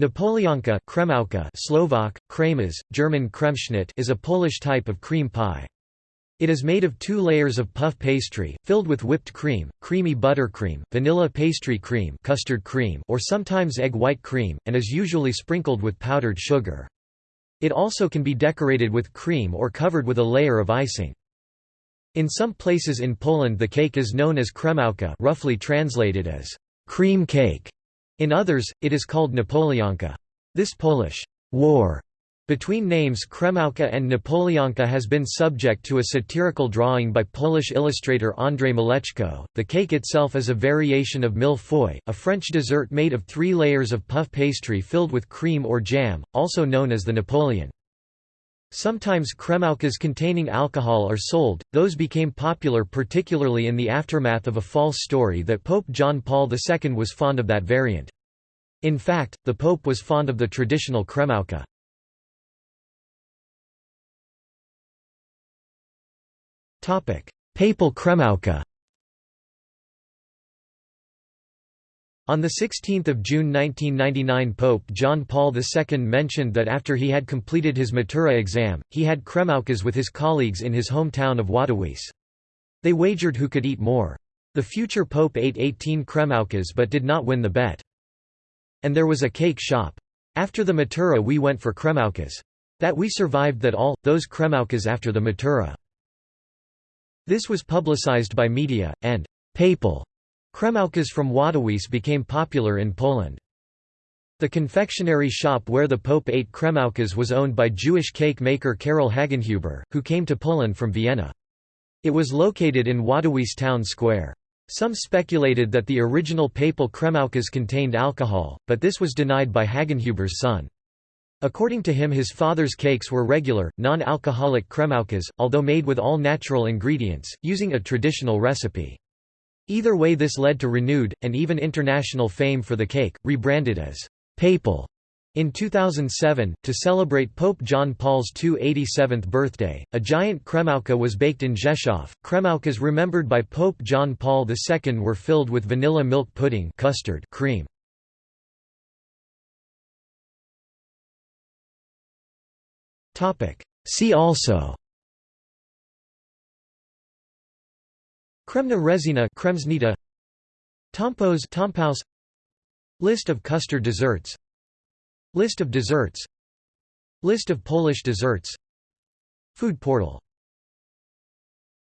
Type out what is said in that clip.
Napoleonka Kremówka Slovak, kremes, German Kremschnitt is a Polish type of cream pie. It is made of two layers of puff pastry, filled with whipped cream, creamy buttercream, vanilla pastry cream, custard cream or sometimes egg white cream, and is usually sprinkled with powdered sugar. It also can be decorated with cream or covered with a layer of icing. In some places in Poland the cake is known as kremówka roughly translated as cream cake. In others, it is called Napoleonka. This Polish war between names Kremówka and Napoleonka has been subject to a satirical drawing by Polish illustrator Andrzej Mleczko. The cake itself is a variation of mille feuilles, a French dessert made of three layers of puff pastry filled with cream or jam, also known as the Napoleon. Sometimes kremówkas containing alcohol are sold, those became popular particularly in the aftermath of a false story that Pope John Paul II was fond of that variant. In fact, the Pope was fond of the traditional kremówka. Papal kremówka On 16 June 1999 Pope John Paul II mentioned that after he had completed his Matura exam, he had kremówkas with his colleagues in his hometown of Wadowice. They wagered who could eat more. The future pope ate 18 kremówkas but did not win the bet. And there was a cake shop. After the Matura we went for kremówkas. That we survived that all, those kremówkas after the Matura. This was publicized by media, and papal Kremówkas from Wadowice became popular in Poland. The confectionery shop where the Pope ate kremówkas was owned by Jewish cake maker Karol Hagenhuber, who came to Poland from Vienna. It was located in Wadowice town square. Some speculated that the original papal kremówkas contained alcohol, but this was denied by Hagenhuber's son. According to him his father's cakes were regular, non-alcoholic kremówkas, although made with all natural ingredients, using a traditional recipe. Either way this led to renewed, and even international fame for the cake, rebranded as «papal» in 2007, to celebrate Pope John Paul's 287th birthday, a giant kremówka was baked in Rzeszów. Kremówkas remembered by Pope John Paul II were filled with vanilla milk pudding custard cream. See also Kremna rezina Kremsnita Tompos Tompouce List of custard desserts. List of desserts. List of Polish desserts. Food portal